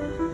mhm